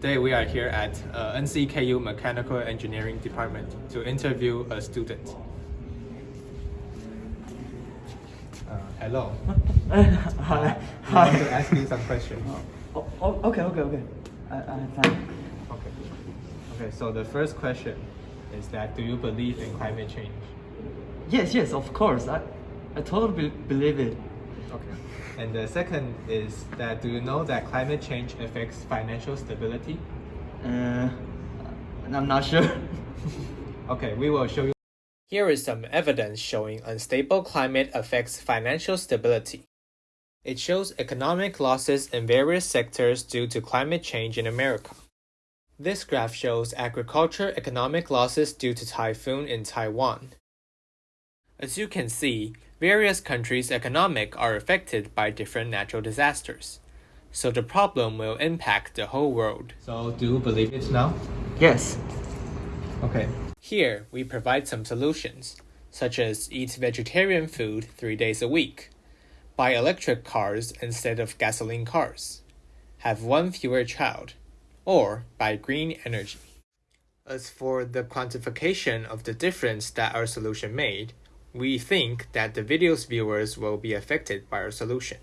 Today we are here at uh, NCKU Mechanical Engineering Department to interview a student. Uh, hello. Hi. We want to ask you some questions. Oh, oh, okay, okay, okay. I, I have time. Okay. Okay, so the first question is that do you believe in climate change? Yes, yes, of course. I, I totally believe it. Okay. And the second is that do you know that climate change affects financial stability? Uh, I'm not sure. Okay, we will show you. Here is some evidence showing unstable climate affects financial stability. It shows economic losses in various sectors due to climate change in America. This graph shows agriculture economic losses due to typhoon in Taiwan. As you can see, various countries' economic are affected by different natural disasters. So the problem will impact the whole world. So do you believe it now? yes. Okay. Here, we provide some solutions, such as eat vegetarian food three days a week, buy electric cars instead of gasoline cars, have one fewer child, or buy green energy. As for the quantification of the difference that our solution made, we think that the video's viewers will be affected by our solution.